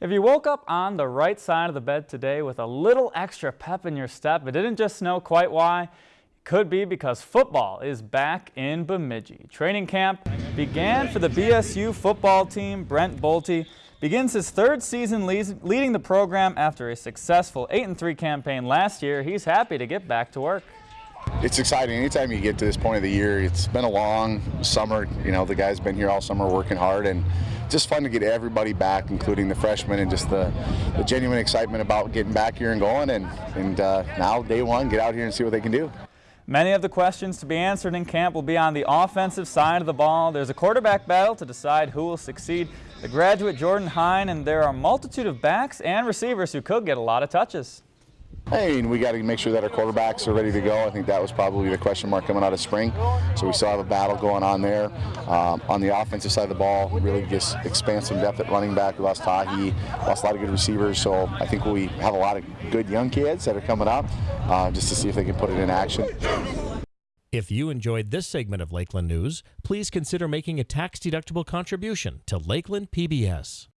If you woke up on the right side of the bed today with a little extra pep in your step, it didn't just know quite why. It could be because football is back in Bemidji. Training camp began for the BSU football team. Brent Bolte begins his third season leading the program after a successful 8-3 campaign last year. He's happy to get back to work. It's exciting. Anytime you get to this point of the year, it's been a long summer. You know, the guys been here all summer working hard and just fun to get everybody back, including the freshmen, and just the, the genuine excitement about getting back here and going. And, and uh, now, day one, get out here and see what they can do. Many of the questions to be answered in camp will be on the offensive side of the ball. There's a quarterback battle to decide who will succeed. The graduate Jordan Hine, and there are a multitude of backs and receivers who could get a lot of touches. I mean, we got to make sure that our quarterbacks are ready to go. I think that was probably the question mark coming out of spring. So we still have a battle going on there. Um, on the offensive side of the ball, really just expand some depth at running back. We lost Tahi, lost a lot of good receivers. So I think we have a lot of good young kids that are coming up uh, just to see if they can put it in action. If you enjoyed this segment of Lakeland News, please consider making a tax-deductible contribution to Lakeland PBS.